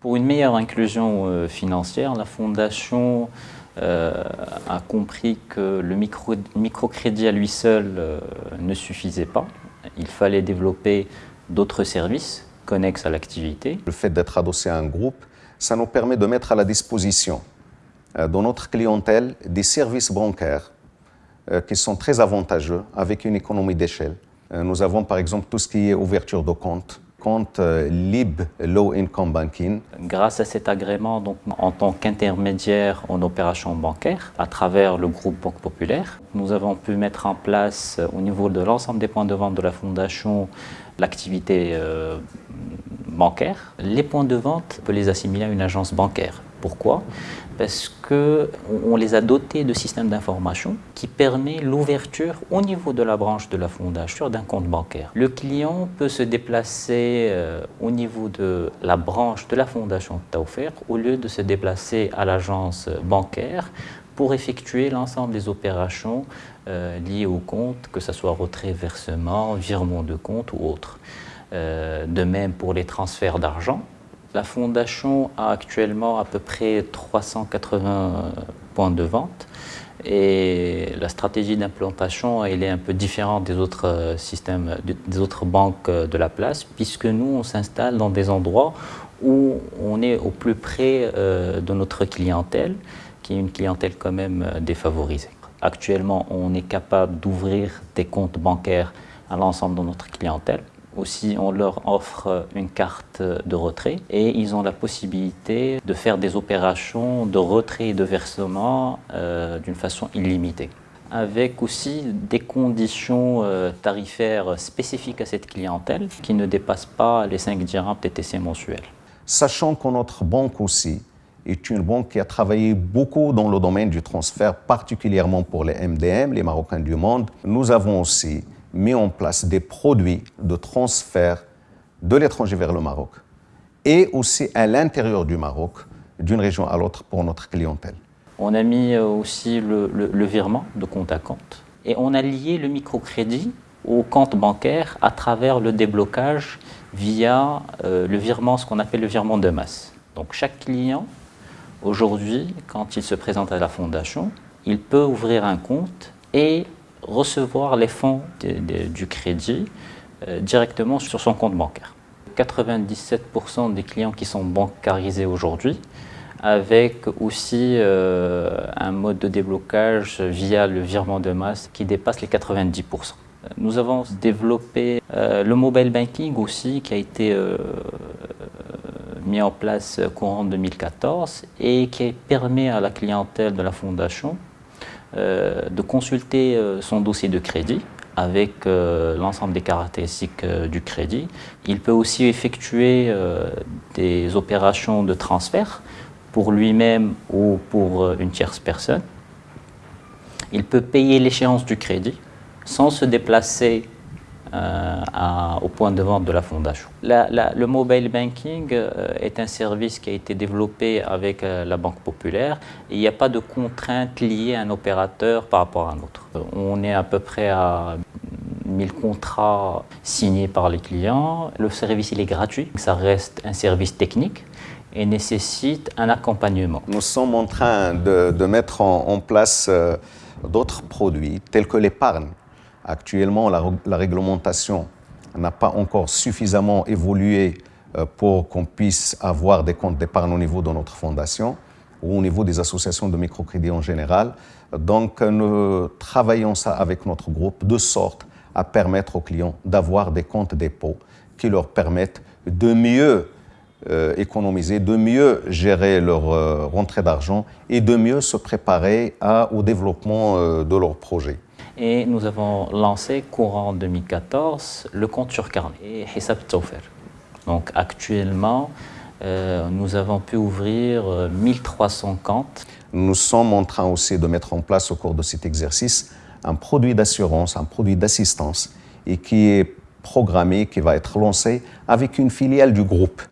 Pour une meilleure inclusion euh, financière, la Fondation euh, a compris que le microcrédit à lui seul euh, ne suffisait pas. Il fallait développer d'autres services connexes à l'activité. Le fait d'être adossé à un groupe, ça nous permet de mettre à la disposition de notre clientèle des services bancaires qui sont très avantageux avec une économie d'échelle. Nous avons par exemple tout ce qui est ouverture de compte, compte euh, LIB, Low Income Banking. Grâce à cet agrément, donc, en tant qu'intermédiaire en opération bancaire, à travers le groupe Banque Populaire, nous avons pu mettre en place euh, au niveau de l'ensemble des points de vente de la Fondation l'activité euh, bancaire. Les points de vente, on peut les assimiler à une agence bancaire. Pourquoi? Parce qu'on les a dotés de systèmes d'information qui permet l'ouverture au niveau de la branche de la fondation d'un compte bancaire. Le client peut se déplacer euh, au niveau de la branche de la fondation Taufer au lieu de se déplacer à l'agence bancaire pour effectuer l'ensemble des opérations euh, liées au compte, que ce soit retrait, versement, virement de compte ou autre. Euh, de même pour les transferts d'argent, la Fondation a actuellement à peu près 380 points de vente et la stratégie d'implantation est un peu différente des autres euh, systèmes, des autres banques euh, de la place puisque nous on s'installe dans des endroits où on est au plus près euh, de notre clientèle qui est une clientèle quand même défavorisée. Actuellement on est capable d'ouvrir des comptes bancaires à l'ensemble de notre clientèle aussi, on leur offre une carte de retrait et ils ont la possibilité de faire des opérations de retrait et de versement euh, d'une façon illimitée avec aussi des conditions euh, tarifaires spécifiques à cette clientèle qui ne dépassent pas les 5 dirhams TTC mensuels. Sachant que notre banque aussi est une banque qui a travaillé beaucoup dans le domaine du transfert, particulièrement pour les MDM, les Marocains du monde, nous avons aussi mis en place des produits de transfert de l'étranger vers le Maroc et aussi à l'intérieur du Maroc, d'une région à l'autre pour notre clientèle. On a mis euh, aussi le, virement de compte à compte et on a lié le microcrédit au compte bancaire à travers le déblocage via euh, le virement, ce qu'on appelle le virement de masse. Donc chaque client, aujourd'hui, quand il se présente à la fondation, il peut ouvrir un compte et recevoir les fonds du crédit euh, directement sur son compte bancaire. 97% des clients qui sont bancarisés aujourd'hui, avec aussi euh, un mode de déblocage via le virement de masse qui dépasse les 90%. Nous avons développé euh, le mobile banking aussi qui a été mis en place courant 2014 et qui permet à la clientèle de la fondation de consulter euh, son dossier de crédit avec euh, l'ensemble des caractéristiques du crédit. Il peut aussi effectuer des opérations de transfert pour lui-même ou pour une tierce personne. Il peut payer l'échéance du crédit sans se déplacer euh, au point de vente de la fondation. le mobile banking euh, est un service qui a été développé avec euh, la Banque Populaire il n'y a pas de contraintes liées à un opérateur par rapport à un autre. On est à peu près à 1000 contrats signés par les clients. Le service il est gratuit, ça reste un service technique et nécessite un accompagnement. Nous sommes en train de, mettre en place d'autres produits tels que l'épargne Actuellement, la, réglementation n'a pas encore suffisamment évolué euh, pour qu'on puisse avoir des comptes d'épargne au niveau de notre fondation ou au niveau des associations de microcrédit en général. Donc, nous travaillons ça avec notre groupe de sorte à permettre aux clients d'avoir des comptes dépôt qui leur permettent de mieux euh, économiser, de mieux gérer leur euh, rentrée d'argent et de mieux se préparer au développement de leurs projets et nous avons lancé courant 2014 le compte sur carnet et Hisab Donc actuellement, euh, nous avons pu ouvrir 1300 euh, comptes. Nous sommes en train aussi de mettre en place au cours de cet exercice un produit d'assurance, un produit d'assistance et qui est programmé, qui va être lancé avec une filiale du groupe.